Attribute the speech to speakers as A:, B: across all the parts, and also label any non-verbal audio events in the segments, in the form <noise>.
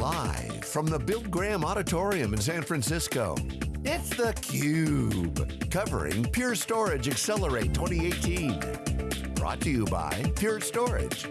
A: Live from the Bill Graham Auditorium in San Francisco, it's theCUBE, covering Pure Storage Accelerate 2018. Brought to you by Pure Storage.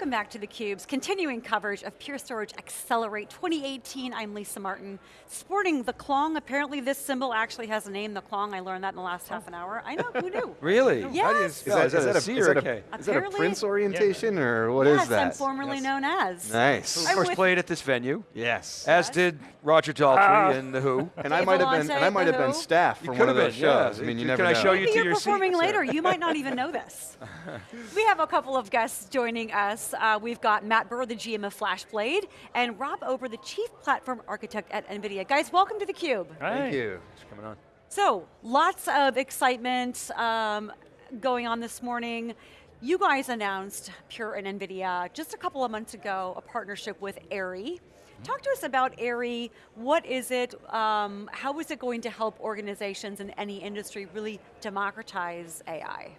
B: Welcome back to theCUBE's continuing coverage of Pure Storage Accelerate 2018. I'm Lisa Martin. Sporting the Klong, apparently this symbol actually has a name, the Klong. I learned that in the last half an hour. I know, who knew? <laughs>
C: really?
B: Yes.
D: Is that, is, that a, is, that a,
C: okay.
D: is that a Prince orientation or what is
B: yes,
D: that?
B: I'm formerly
C: Yes.
B: known as.
D: Nice.
C: Who of course played at this venue,
D: Yes.
C: as
B: Yes.
C: did Roger Daltrey ah. and The Who.
D: And I might have been
B: Vellante,
D: and I might have been staff for one of
C: have
D: those
C: been, yeah.
D: shows. I mean, you
C: Can
D: never
C: I
D: know.
C: show you
B: Maybe
C: to
B: you're
C: your seat,
B: performing later. You might not even know this. <laughs> we have a couple of guests joining us. Uh, we've got Matt Burr, the GM of FlashBlade, and Rob Ober, the Chief Platform Architect at NVIDIA. Guys, welcome to theCUBE.
D: Thank you.
C: Thanks for coming on.
B: So, lots of excitement um, going on this morning. You guys announced, Pure and NVIDIA, just a couple of months ago, a partnership with AIRI. Talk to us about AIRI, what is it, um, how is it going to help organizations in any industry really democratize AI?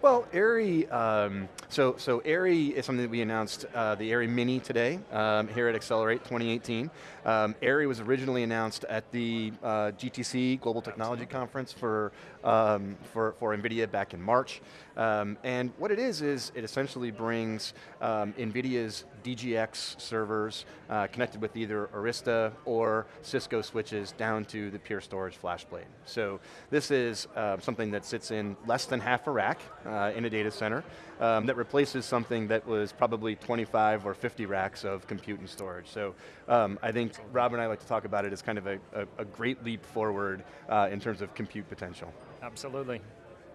D: Well, AIRI, um, so, so AIRI is something that we announced, uh, the AIRI Mini today, um, here at Accelerate 2018. Um, AIRI was originally announced at the uh, GTC, Global Technology Conference for, um, for, for NVIDIA back in March. Um, and what it is, is it essentially brings um, NVIDIA's DGX servers uh, connected with either Arista or Cisco switches down to the Pure Storage FlashBlade. So this is uh, something that sits in less than half a rack uh, in a data center um, that replaces something that was probably 25 or 50 racks of compute and storage. So um, I think Rob and I like to talk about it as kind of a, a, a great leap forward uh, in terms of compute potential.
E: Absolutely.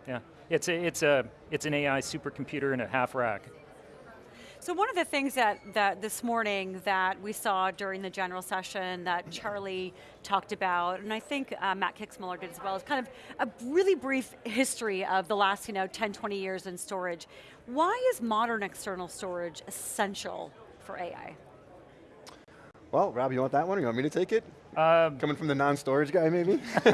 E: Yeah. It's a, it's a it's an AI supercomputer in a half rack.
B: So one of the things that, that this morning that we saw during the general session that Charlie talked about, and I think uh, Matt Kixmoeller did as well, is kind of a really brief history of the last you know, 10, 20 years in storage. Why is modern external storage essential for AI?
D: Well, Rob, you want that one or you want me to take it?
E: Um,
D: Coming from the non-storage guy, maybe? <laughs>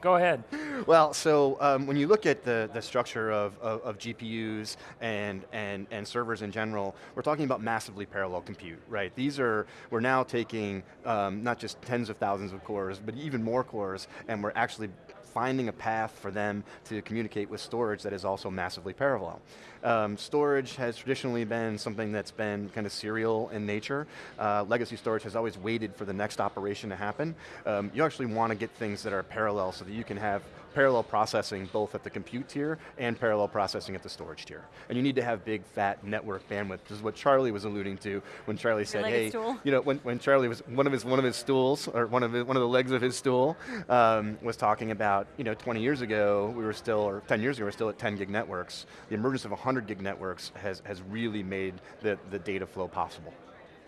E: go ahead.
D: Well, so um, when you look at the, the structure of, of, of GPUs and, and, and servers in general, we're talking about massively parallel compute, right? These are, we're now taking um, not just tens of thousands of cores, but even more cores, and we're actually finding a path for them to communicate with storage that is also massively parallel. Um, storage has traditionally been something that's been kind of serial in nature. Uh, legacy storage has always waited for the next operation to happen. Um, you actually want to get things that are parallel so that you can have parallel processing both at the compute tier and parallel processing at the storage tier. And you need to have big fat network bandwidth. This is what Charlie was alluding to when Charlie said,
B: legged
D: hey,
B: stool?
D: you know, when, when Charlie was, one of his, one of his stools, or one of, his, one of the legs of his stool, um, was talking about, you know, 20 years ago, we were still, or 10 years ago, we were still at 10 gig networks. The emergence of 100 gig networks has, has really made the, the data flow possible.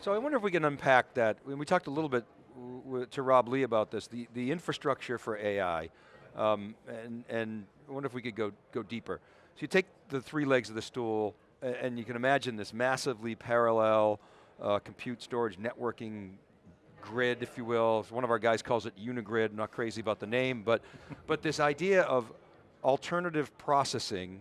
C: So I wonder if we can unpack that. When we talked a little bit w- w- to Rob Lee about this, the, the infrastructure for AI, um, and, and I wonder if we could go, go deeper. So you take the three legs of the stool, a- and you can imagine this massively parallel uh, compute storage networking grid, if you will. One of our guys calls it Unigrid, not crazy about the name, but, <laughs> but this idea of alternative processing,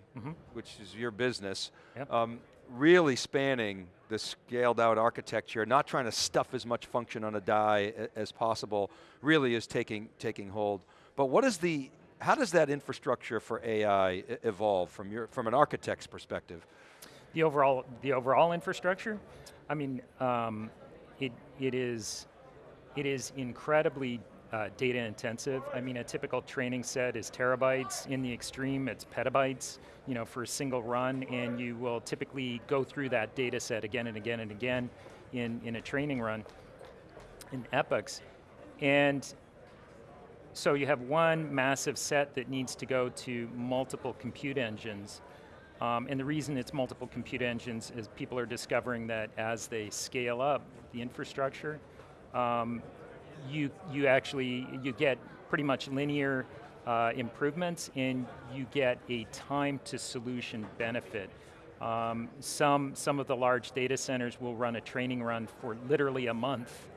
C: which is your business,
E: Yep.
C: um, really spanning the scaled out architecture, not trying to stuff as much function on a die as possible, really is taking, taking hold. But what is the, how does that infrastructure for AI evolve from, your, from an architect's perspective?
E: The overall the overall infrastructure. I mean, um, it it is it is incredibly uh, data intensive. I mean, a typical training set is terabytes. In the extreme, it's petabytes. You know, for a single run, and you will typically go through that data set again and again and again in in a training run in epochs, and so you have one massive set that needs to go to multiple compute engines. Um, and the reason it's multiple compute engines is people are discovering that as they scale up the infrastructure, um, you, you actually, you get pretty much linear uh, improvements and you get a time to solution benefit. Um, some, some of the large data centers will run a training run for literally a month.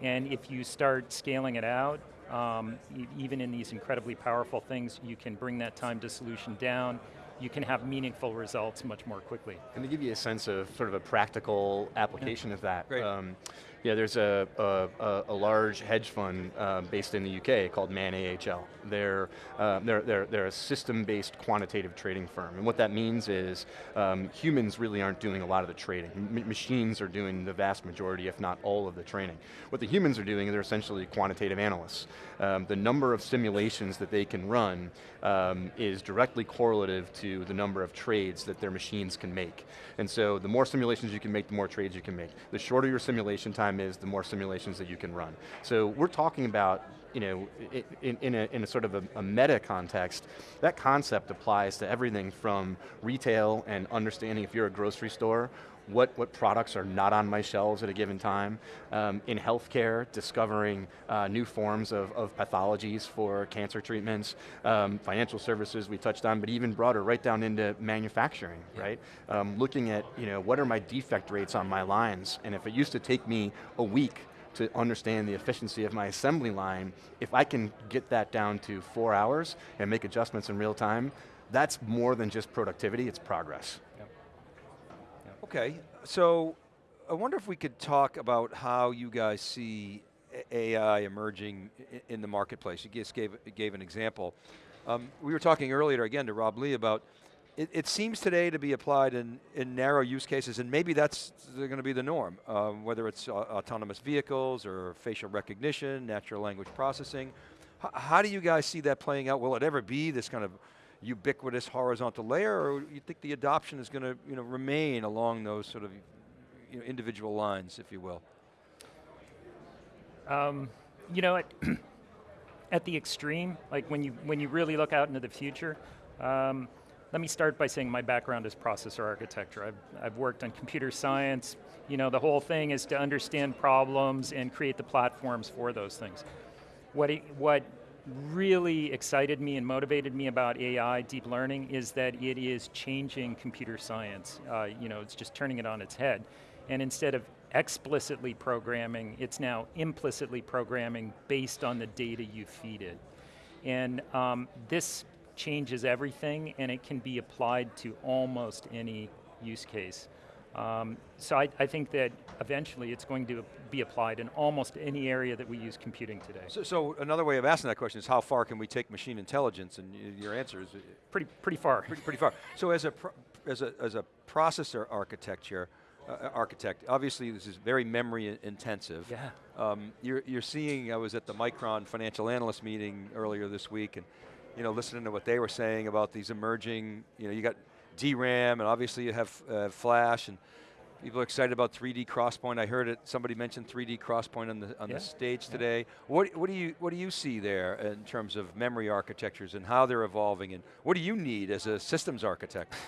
E: And if you start scaling it out, um, even in these incredibly powerful things, you can bring that time to solution down you can have meaningful results much more quickly.
D: And to give you a sense of sort of a practical application yeah. of that,
C: Great. Um,
D: yeah, there's a, a, a, large hedge fund uh, based in the UK called Man AHL. They're, uh, they're, they're, they're a system-based quantitative trading firm. And what that means is um, humans really aren't doing a lot of the trading. M machines are doing the vast majority, if not all of the trading. What the humans are doing, is they're essentially quantitative analysts. Um, the number of simulations that they can run um, is directly correlative to the number of trades that their machines can make. And so the more simulations you can make, the more trades you can make. The shorter your simulation time is, the more simulations that you can run. So we're talking about you know, in, in, a, in a sort of a, a, meta context, that concept applies to everything from retail and understanding if you're a grocery store what, what products are not on my shelves at a given time. Um, in healthcare, discovering uh, new forms of, of pathologies for cancer treatments, um, financial services we touched on, but even broader, right down into manufacturing, yeah. right? Um, looking at, you know, what are my defect rates on my lines, and if it used to take me a week to understand the efficiency of my assembly line, if I can get that down to four hours and make adjustments in real time, that's more than just productivity, it's progress.
C: Okay, so I wonder if we could talk about how you guys see AI emerging in the marketplace. You just gave, gave an example. Um, we were talking earlier again to Rob Lee about it, it, seems today to be applied in, in narrow use cases and maybe that's going to be the norm, um, whether it's uh, autonomous vehicles or facial recognition, natural language processing. H how do you guys see that playing out? Will it ever be this kind of ubiquitous horizontal layer, or you think the adoption is going to you know, remain along those sort of you know, individual lines, if you will?
E: Um, you know, at, <clears throat> at the extreme, like when you, when you really look out into the future, um, let me start by saying my background is processor architecture. I've, I've worked on computer science. You know, the whole thing is to understand problems and create the platforms for those things. What, it, what really excited me and motivated me about AI, deep learning, is that it is changing computer science. Uh, you know, it's just turning it on its head. And instead of explicitly programming, it's now implicitly programming based on the data you feed it. And um, this changes everything and it can be applied to almost any use case. Um, so I, I, think that eventually it's going to be applied in almost any area that we use computing today.
C: So, so another way of asking that question is how far can we take machine intelligence and your answer is? Uh,
E: pretty, pretty far.
C: Pretty, pretty far. So as a, as a, as a processor architecture, uh, uh, architect, obviously this is very memory intensive.
E: Yeah.
C: Um, you're, you're seeing, I was at the Micron financial analyst meeting earlier this week and you know, listening to what they were saying about these emerging, you know, you got DRAM, and obviously you have uh, flash, and people are excited about 3D XPoint. I heard it. Somebody mentioned 3D XPoint on the on yeah. the stage yeah. today. What what do you what do you see there in terms of memory architectures and how they're evolving, and what do you need as a systems architect? <laughs>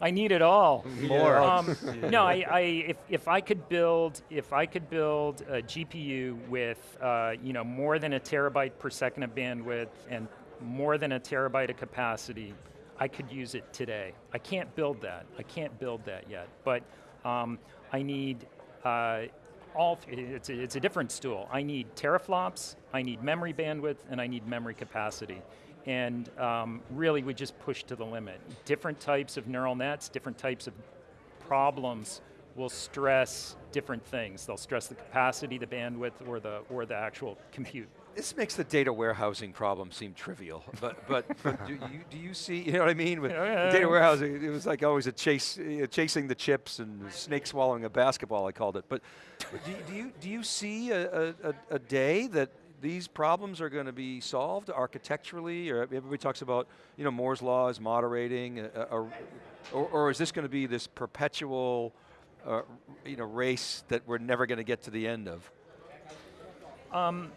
E: I need it all. <laughs>
C: More.
E: Um, <laughs> no, I, I, if, if I could build, if I could build a GPU with, uh, you know, more than a terabyte per second of bandwidth and more than a terabyte of capacity, I could use it today. I can't build that. I can't build that yet. But um, I need uh, all, it's a, it's a different stool. I need teraflops, I need memory bandwidth, and I need memory capacity. And um, really we just push to the limit. Different types of neural nets, different types of problems will stress different things. They'll stress the capacity, the bandwidth, or the, or the actual compute
C: this makes the data warehousing problem seem trivial, <laughs> but but, but do, you, do you see, you know what I mean? With yeah, data warehousing, it was like always a chase, uh, chasing the chips and snake swallowing a basketball, I called it. But, but do, do, you, do you see a, a, a day that these problems are going to be solved architecturally, or everybody talks about, you know, Moore's law is moderating, uh, uh or, or, is this going to be this perpetual, uh, you know, race that we're never going to get to the end of?
E: Um,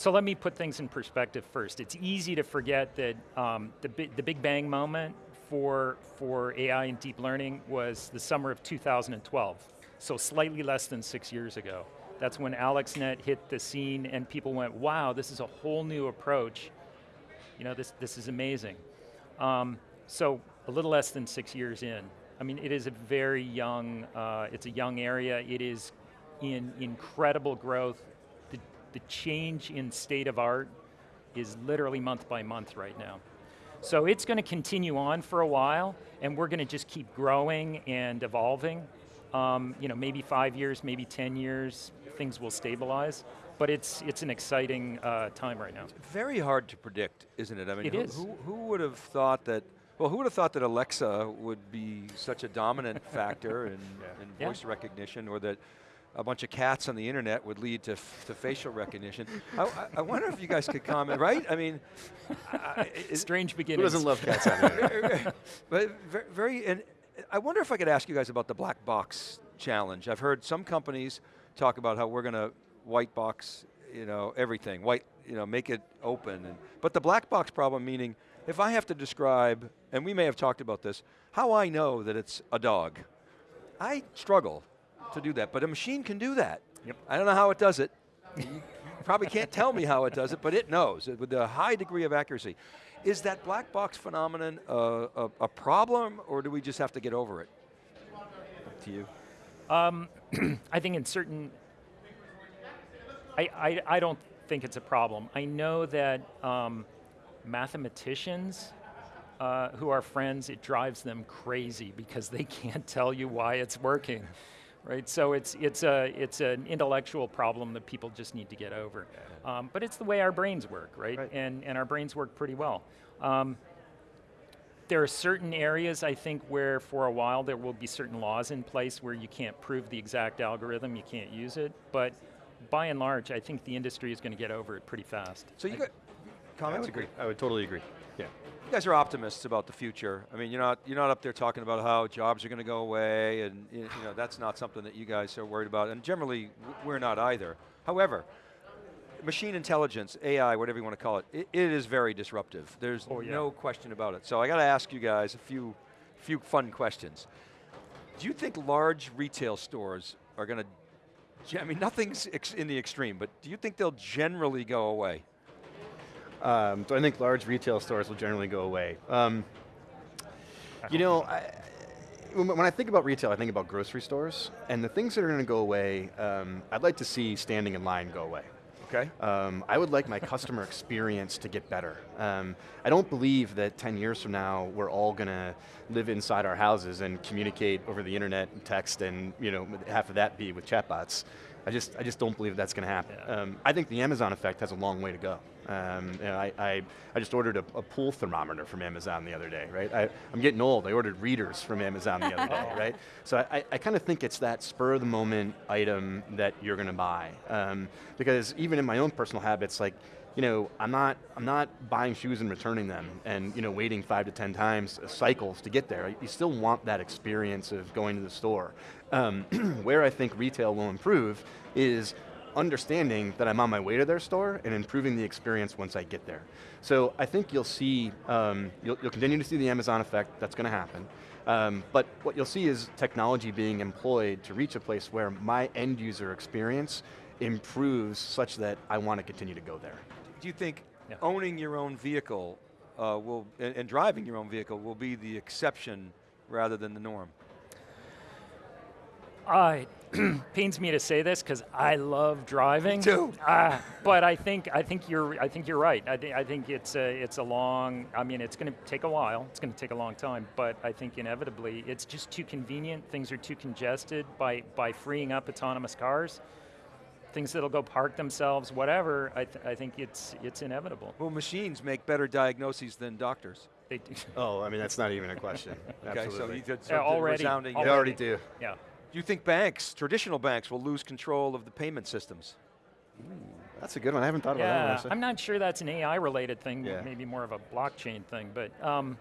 E: so let me put things in perspective first. It's easy to forget that um, the, the big bang moment for, for AI and deep learning was the summer of 2012, so slightly less than six years ago. That's when AlexNet hit the scene and people went, wow, this is a whole new approach. You know, this, this is amazing. Um, so a little less than six years in. I mean, it is a very young, uh, it's a young area. It is in incredible growth the change in state of art is literally month by month right now. So it's going to continue on for a while, and we're going to just keep growing and evolving. Um, you know, maybe five years, maybe 10 years, things will stabilize. But it's, it's an exciting uh, time right now.
C: It's Very hard to predict, isn't it? I mean,
E: It
C: who,
E: is.
C: Who, who would have thought that, well, who would have thought that Alexa would be such a dominant factor in, <laughs> in
E: Yeah.
C: voice recognition or that a bunch of cats on the internet would lead to, f- to facial recognition. I, I- I wonder if you guys could comment, right? I mean, I- I- it-
E: Strange
D: Who
E: beginnings.
D: doesn't love cats out there?
C: but ve- very, and I wonder if I could ask you guys about the black box challenge. I've heard some companies talk about how we're going to white box, you know, everything, white, you know, make it open. And, but the black box problem meaning, if I have to describe, and we may have talked about this, how I know that it's a dog. I struggle to do that, but a machine can do that.
E: Yep.
C: I don't know how it does it. You probably can't tell me how it does it, but it knows with a high degree of accuracy. Is that black box phenomenon a, a, a problem, or do we just have to get over it?
D: Up to you. <clears throat>
E: I think in certain, I, I, I don't think it's a problem. I know that um, mathematicians uh, who are friends, it drives them crazy because they <laughs> can't tell you why it's working, right? So it's, it's, a, it's an intellectual problem that people just need to get over. Um, but it's the way our brains work, right?
D: Right.
E: And, and our brains work pretty well. Um, there are certain areas, I think, where for a while there will be certain laws in place where you can't prove the exact algorithm, you can't use it. But by and large, I think the industry is going to get over it pretty fast.
C: So you
E: I-
C: got
D: I would agree. I would totally agree. Yeah.
C: You guys are optimists about the future. I mean, you're not you're not up there talking about how jobs are going to go away, and you know that's not something that you guys are worried about. And generally, we're not either. However, machine intelligence, AI, whatever you want to call it, it, it is very disruptive. There's
E: Oh, yeah.
C: no question about it. So I got to ask you guys a few few fun questions. Do you think large retail stores are going to? I mean, nothing's in the extreme, but do you think they'll generally go away?
D: Um, do I think large retail stores will generally go away? Um, you know, I, when when I think about retail, I think about grocery stores, and the things that are going to go away, um, I'd like to see standing in line go away.
C: Okay.
D: Um, I would like my customer <laughs> experience to get better. Um, I don't believe that 10 years from now we're all going to live inside our houses and communicate over the internet and text and you know half of that be with chatbots. I just, I just don't believe that's going to happen.
E: Yeah.
D: Um, I think the Amazon effect has a long way to go. Um, you know, I, I, I just ordered a, a pool thermometer from Amazon the other day, right? I, I'm getting old. I ordered readers from Amazon the other day, <laughs> right? So I, I kind of think it's that spur of the moment item that you're going to buy. Um, because even in my own personal habits, like, you know, I'm not, I'm not buying shoes and returning them and, you know, waiting five to 10 times uh, cycles to get there. You still want that experience of going to the store. Um, <clears throat> where I think retail will improve is understanding that I'm on my way to their store and improving the experience once I get there. So I think you'll see, um, you'll, you'll continue to see the Amazon effect, that's going to happen. Um, but what you'll see is technology being employed to reach a place where my end user experience improves such that I want to continue to go there.
C: Do you think
E: Yeah.
C: owning your own vehicle uh, will and, and driving your own vehicle will be the exception rather than the norm?
E: Uh, it <clears throat> pains me to say this because I love driving.
C: too.
E: Uh, but I think I think you're I think you're right. I, thi- I think it's a it's a long. I mean, it's going to take a while. It's going to take a long time. But I think inevitably, it's just too convenient. Things are too congested by by freeing up autonomous cars. Things that'll go park themselves, whatever. I, th- I think it's it's inevitable.
C: Well, machines make better diagnoses than doctors.
E: They do.
D: Oh, I mean, that's not even a question. <laughs>
C: Okay, so you did so
E: Yeah,
C: the
E: already-
D: They already do.
E: Yeah.
C: Do you think banks, traditional banks, will lose control of the payment systems?
D: That's a good one. I haven't thought about that one.
E: Yeah. I'm not sure that's an AI related thing,
D: Yeah.
E: maybe more of a blockchain thing, but um,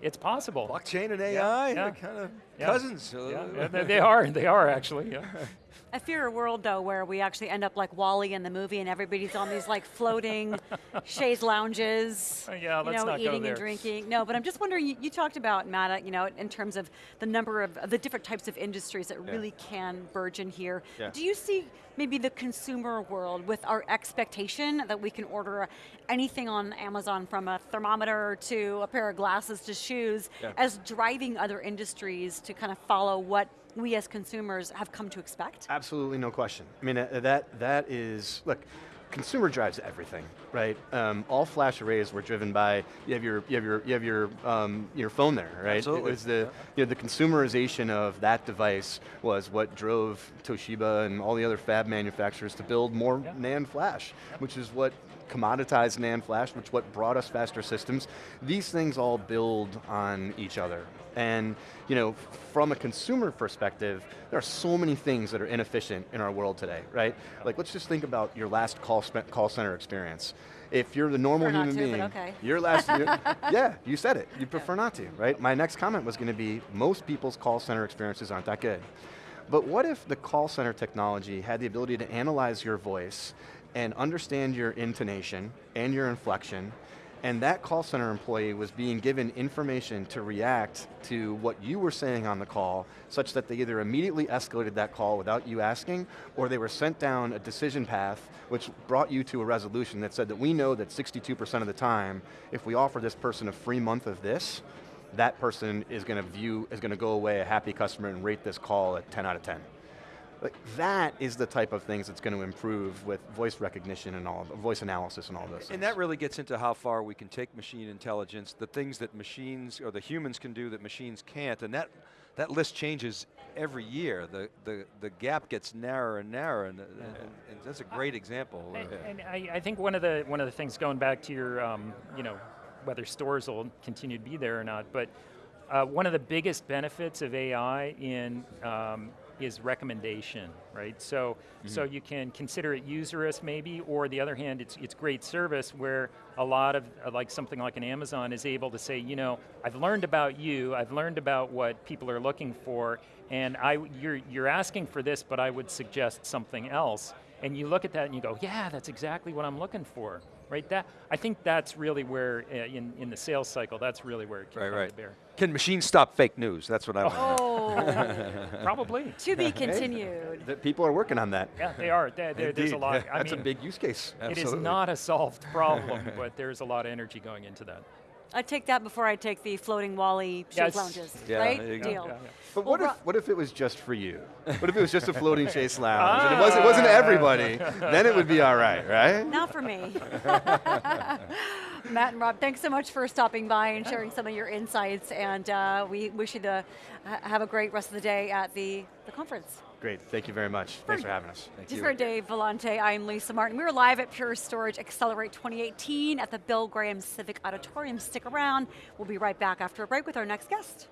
E: it's possible.
C: Blockchain and AI,
E: yeah.
C: they're kind of
E: Yeah.
C: cousins.
E: Yeah, yeah, they, they are, they are actually. Yeah. <laughs>
B: I fear a world though where we actually end up like WALL-E in the movie and everybody's on these like floating <laughs> chaise lounges.
E: Uh, yeah,
B: you
E: let's
B: know,
E: not go
B: eating
E: there.
B: and drinking. No, but I'm just wondering. You, you talked about Matt, uh, you know, in terms of the number of of the different types of industries that
D: Yeah.
B: really can burgeon here.
D: Yeah.
B: Do you see maybe the consumer world with our expectation that we can order anything on Amazon from a thermometer to a pair of glasses to shoes
D: Yeah.
B: as driving other industries to kind of follow what we as consumers have come to expect?
D: Absolutely no question. I mean, uh, that, that is, look, consumer drives everything, right? Um, all flash arrays were driven by you have your you have your you have your um, your phone there, right?
C: Absolutely.
D: It was the you know the consumerization of that device was what drove Toshiba and all the other fab manufacturers to build more
E: Yep.
D: NAND flash, which is what commoditized NAND flash, which what brought us faster systems. These things all build on each other. And you know, from a consumer perspective, there are so many things that are inefficient in our world today, right? Like let's just think about your last call, spe- call center experience. If you're the normal
B: Prefer not
D: human
B: to, but
D: being,
B: okay.
D: your last, your- <laughs> yeah, you said it. You prefer not to, right? My next comment was going to be most people's call center experiences aren't that good. But what if the call center technology had the ability to analyze your voice and understand your intonation and your inflection, and that call center employee was being given information to react to what you were saying on the call, such that they either immediately escalated that call without you asking, or they were sent down a decision path which brought you to a resolution that said that we know that 62% of the time, if we offer this person a free month of this, that person is going to view, is going to go away a happy customer and rate this call at 10 out of 10. Like that is the type of things that's going to improve with voice recognition and all, of voice analysis and all those things.
C: And that really gets into how far we can take machine intelligence, the things that machines or the humans can do that machines can't, and that that list changes every year. The the the gap gets narrower and narrower, and, and, and that's a great example.
E: And,
C: Uh,
E: and I, I think one of the one of the things going back to your, um, you know, whether stores will continue to be there or not, but uh, one of the biggest benefits of AI in um, is recommendation, right? So, so you can consider it userist maybe, or the other hand, it's it's great service where a lot of uh, like something like an Amazon is able to say, you know, I've learned about you, I've learned about what people are looking for, and I you're you're asking for this, but I would suggest something else. And you look at that and you go, yeah, that's exactly what I'm looking for, right? That I think that's really where uh, in in the sales cycle, that's really where it can
C: right,
E: come
C: right.
E: to bear.
C: Can machines stop fake news? That's what I want. to know.
B: Oh, <laughs>
E: Probably.
B: to be continued.
D: that people are working on that.
E: Yeah, they are. There, there- there's a lot. I
D: That's
E: mean,
D: a big use case. Absolutely.
E: It is not a solved problem, but there's a lot of energy going into that.
B: I take that before I take the floating WALL-E shake
E: Yes.
B: lounges,
C: Yeah,
B: right?
C: there you go.
B: Deal.
E: Yeah, yeah.
D: But
B: Well,
D: what if what if it was just for you? What if it was just a floating chase <laughs> lounge and it wasn't, it wasn't everybody? Then it would be all right, right?
B: Not for me. <laughs> Matt and Rob, thanks so much for stopping by and sharing some of your insights, and uh, we wish you to have a great rest of the day at the, the conference.
D: Great, thank you very much. Thanks for having us.
B: Thank Just for Dave Vellante, I'm Lisa Martin. We were live at Pure Storage Accelerate 2018 at the Bill Graham Civic Auditorium. Stick around. We'll be right back after a break with our next guest.